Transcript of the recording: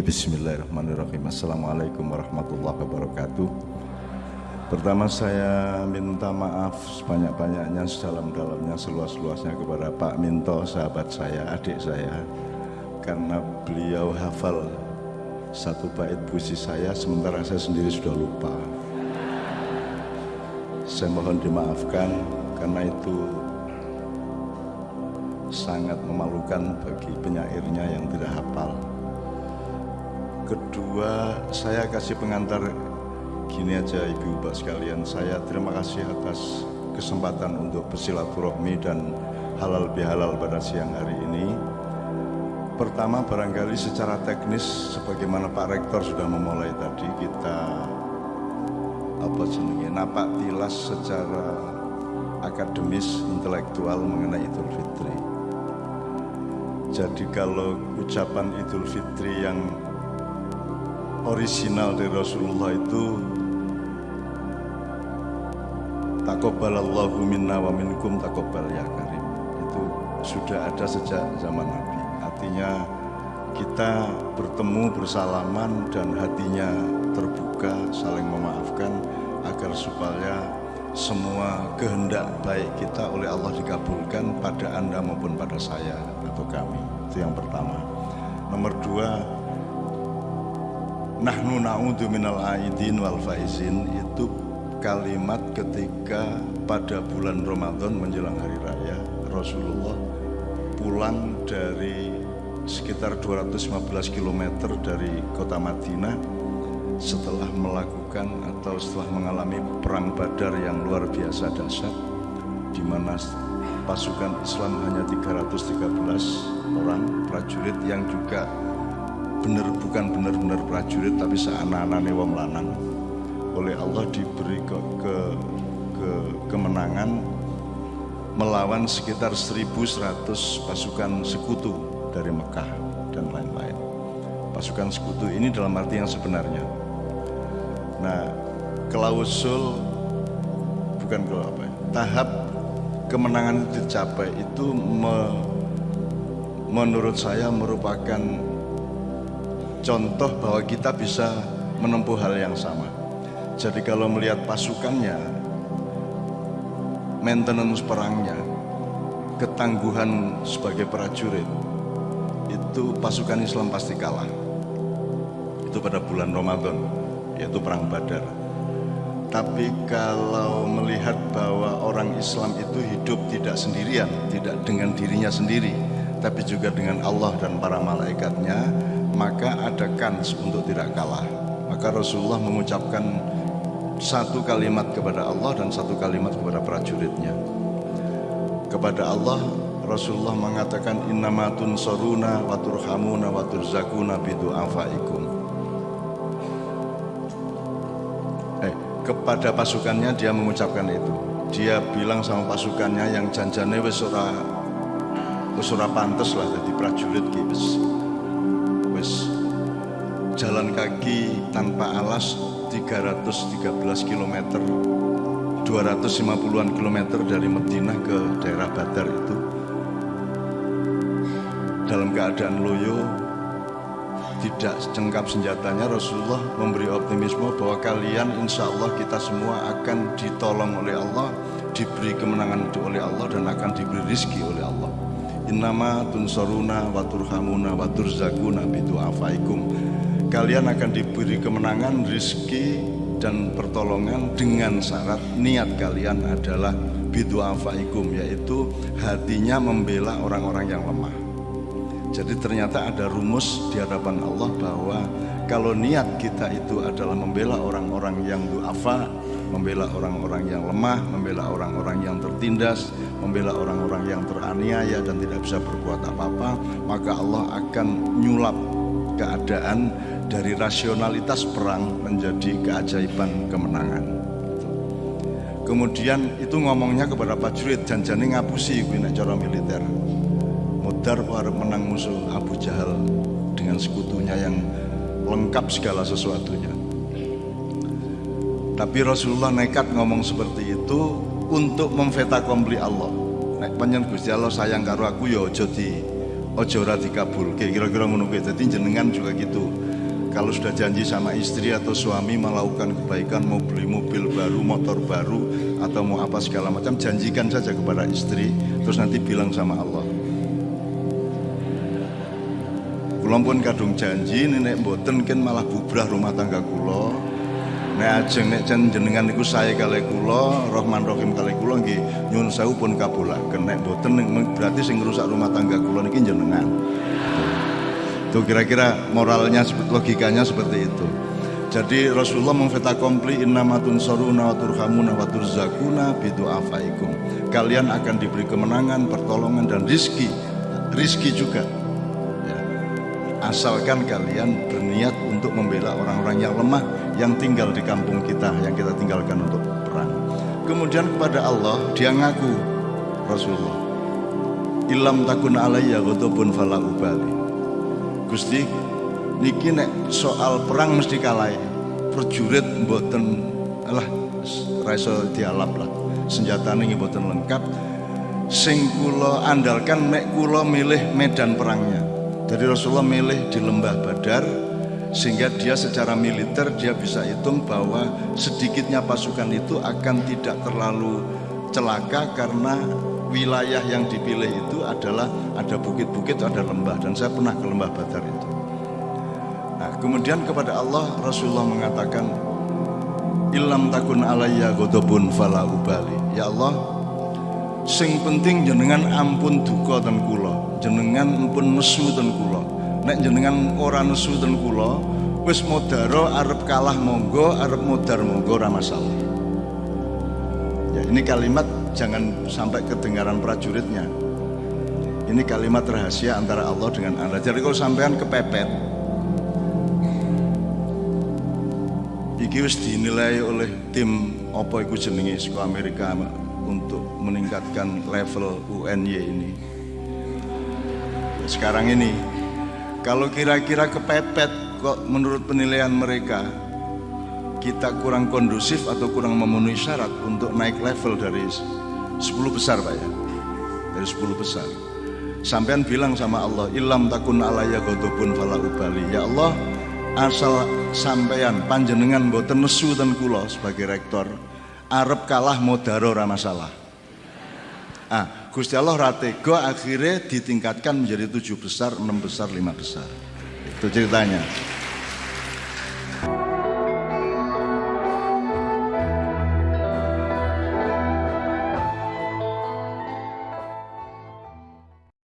Oke, bismillahirrahmanirrahim. Assalamualaikum warahmatullahi wabarakatuh. Pertama saya minta maaf sebanyak-banyaknya, sedalam-dalamnya, seluas-luasnya kepada Pak Minto, sahabat saya, adik saya. Karena beliau hafal satu bait puisi saya, sementara saya sendiri sudah lupa. Saya mohon dimaafkan karena itu sangat memalukan bagi penyairnya yang tidak hafal. Kedua, saya kasih pengantar gini aja ibu bapak sekalian. Saya terima kasih atas kesempatan untuk bersilaturahmi dan halal bihalal pada siang hari ini. Pertama barangkali secara teknis sebagaimana Pak Rektor sudah memulai tadi kita apa jenenge napak tilas secara akademis intelektual mengenai Idul Fitri. Jadi kalau ucapan Idul Fitri yang orisinal dari Rasulullah itu takobbalallahu minna wa minkum takobbal ya karim. Itu sudah ada sejak zaman Nabi. Artinya kita bertemu bersalaman dan hatinya terbuka saling memaafkan agar supaya semua kehendak baik kita oleh Allah dikabulkan pada anda maupun pada saya atau kami. Itu yang pertama. Nomor dua Nahnu na'udhu minal aidin wal faizin. Itu kalimat ketika pada bulan Ramadan menjelang hari raya Rasulullah pulang dari sekitar 215 km dari kota Madinah setelah melakukan atau setelah mengalami perang Badar yang luar biasa dahsyat di mana pasukan Islam hanya 313 orang prajurit yang juga benar bukan benar-benar prajurit tapi seanak-anaknya wong lanang. Oleh Allah diberi ke, ke, ke kemenangan melawan sekitar 1100 pasukan sekutu dari Mekah dan lain-lain. Pasukan sekutu ini dalam arti yang sebenarnya. Nah klausul bukan kalau apa ya, tahap kemenangan dicapai itu me, menurut saya merupakan contoh bahwa kita bisa menempuh hal yang sama. Jadi kalau melihat pasukannya, maintenance perangnya, ketangguhan sebagai prajurit, itu pasukan Islam pasti kalah. Itu pada bulan Ramadan, yaitu perang Badar. Tapi kalau melihat bahwa orang Islam itu hidup tidak sendirian, tidak dengan dirinya sendiri, tapi juga dengan Allah dan para malaikatnya, maka ada kans untuk tidak kalah. Maka Rasulullah mengucapkan satu kalimat kepada Allah dan satu kalimat kepada prajuritnya. Kepada Allah Rasulullah mengatakan innamatun soruna wa turhamuna wa turzakuna bidu'afaikum. Eh, kepada pasukannya dia mengucapkan itu. Dia bilang sama pasukannya yang janjane wis ora wis ora pantes lah jadi prajurit ki wis jalan kaki tanpa alas 313 km 250-an kilometer dari Madinah ke daerah Badar itu. Dalam keadaan loyo tidak cengkap senjatanya Rasulullah memberi optimisme bahwa kalian insya Allah kita semua akan ditolong oleh Allah diberi kemenangan oleh Allah dan akan diberi rizki oleh Allah. Innama tunsoruna wa turhamuna wa turzakuna bidu'afaikum kalian akan diberi kemenangan rizki dan pertolongan dengan syarat niat kalian adalah bidu'afaikum yaitu hatinya membela orang-orang yang lemah. Jadi ternyata ada rumus di hadapan Allah bahwa kalau niat kita itu adalah membela orang-orang yang duafa, membela orang-orang yang lemah, membela orang-orang yang tertindas, membela orang-orang yang teraniaya dan tidak bisa berbuat apa-apa, maka Allah akan nyulap keadaan dari rasionalitas perang menjadi keajaiban kemenangan. Kemudian itu ngomongnya kepada prajurit janjane ngapusi kuwi cara militer. Mudar harus menang musuh Abu Jahal dengan sekutunya yang lengkap segala sesuatunya. Tapi Rasulullah nekat ngomong seperti itu untuk memfeta kompli Allah. Nek panjen Gusti Allah sayang karo aku ya aja di aja ora dikabulke. Kira-kira ngono kuwi. Dadi jenengan juga gitu. kalau sudah janji sama istri atau suami melakukan kebaikan mau beli mobil baru, motor baru atau mau apa segala macam janjikan saja kepada istri terus nanti bilang sama Allah Kulon pun kadung janji nenek boten kan malah bubrah rumah tangga kulo. Nek ajeng nek jenengan niku saya kali kulo, Rahman Rahim kali kulo nggih nyun sewu pun kabulaken. Nek boten berarti sing rusak rumah tangga kulo niki jenengan. Tuh kira-kira moralnya logikanya seperti itu. Jadi Rasulullah memfeta kompli innamatun soruna wa turhamuna wa turzakuna bidu afaikum. Kalian akan diberi kemenangan, pertolongan dan rizki. Rizki juga asalkan kalian berniat untuk membela orang-orang yang lemah yang tinggal di kampung kita yang kita tinggalkan untuk perang. Kemudian kepada Allah dia ngaku Rasulullah ilam takun alayya ghadabun fala ubali. Gusti niki nek soal perang mesti kalah prajurit mboten alah raiso dialap lah. Senjatane mboten lengkap. Sing kula andalkan nek kula milih medan perangnya jadi Rasulullah milih di lembah Badar sehingga dia secara militer dia bisa hitung bahwa sedikitnya pasukan itu akan tidak terlalu celaka karena wilayah yang dipilih itu adalah ada bukit-bukit, ada lembah dan saya pernah ke lembah Badar itu. Nah, kemudian kepada Allah Rasulullah mengatakan Ilam takun alayya godobun fala ubali. Ya Allah, sing penting jenengan ampun duka dan kula jenengan pun nesu ten kula. Nek jenengan ora nesu ten kula wis modaro arep kalah monggo arep modar monggo ora masalah. Ya ini kalimat jangan sampai kedengaran prajuritnya. Ini kalimat rahasia antara Allah dengan Anda. Jadi kalau sampean kepepet iki wis dinilai oleh tim apa iku jenenge Amerika untuk meningkatkan level UNY ini. Sekarang ini kalau kira-kira kepepet kok menurut penilaian mereka kita kurang kondusif atau kurang memenuhi syarat untuk naik level dari 10 besar Pak ya? Dari 10 besar. Sampean bilang sama Allah ilam takun alaya godobun fala ubali. Ya Allah asal sampean panjenengan boten nesu dan kulo sebagai rektor arep kalah modaro masalah ah Gusti Allah ratego akhirnya ditingkatkan menjadi tujuh besar, enam besar, lima besar. Itu ceritanya.